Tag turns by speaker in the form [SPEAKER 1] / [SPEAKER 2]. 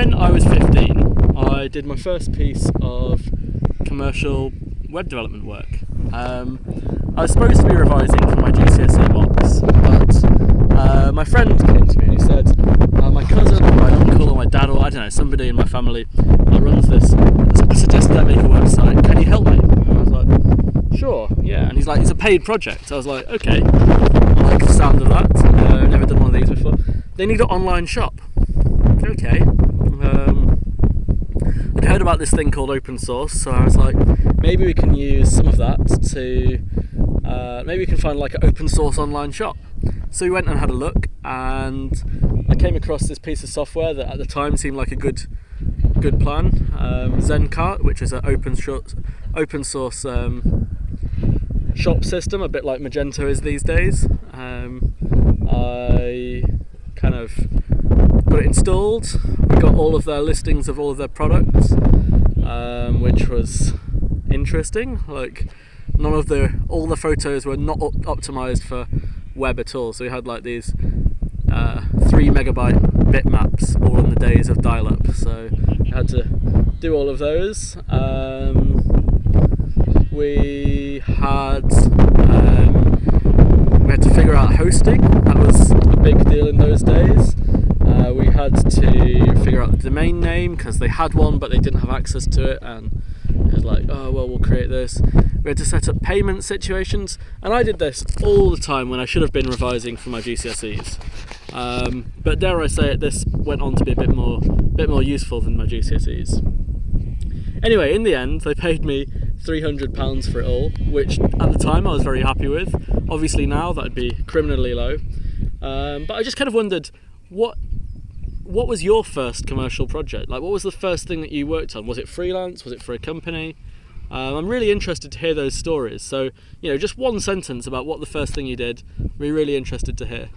[SPEAKER 1] when I was 15, I did my first piece of commercial web development work. Um, I was supposed to be revising for my GCSE mocks, but uh, my friend came to me and he said, uh, my cousin or my uncle or my dad or I don't know, somebody in my family runs this, I suggested I make a website, can you help me? And I was like, sure, yeah. And he's like, it's a paid project. I was like, okay, I like the sound of that. Uh, never done one of these before. They need an online shop. Okay. Heard about this thing called open source, so I was like, maybe we can use some of that to, uh, maybe we can find like an open source online shop. So we went and had a look, and I came across this piece of software that at the time seemed like a good, good plan. Um, Zencart, which is an open source, open source um, shop system, a bit like Magento is these days. Um, I kind of got it installed. We got all of their listings of all of their products, um, which was interesting. Like none of the all the photos were not op optimized for web at all. So we had like these uh, three megabyte bitmaps all in the days of dial-up. So we had to do all of those. Um, we had um, we had to figure out hosting. That was a big deal in those days. Had to figure out the domain name because they had one but they didn't have access to it and it was like oh well we'll create this. We had to set up payment situations and I did this all the time when I should have been revising for my GCSEs um, but dare I say it this went on to be a bit more bit more useful than my GCSEs anyway in the end they paid me 300 pounds for it all which at the time I was very happy with. Obviously now that'd be criminally low. Um, but I just kind of wondered what what was your first commercial project? Like, what was the first thing that you worked on? Was it freelance? Was it for a company? Um, I'm really interested to hear those stories. So, you know, just one sentence about what the first thing you did, we're really interested to hear.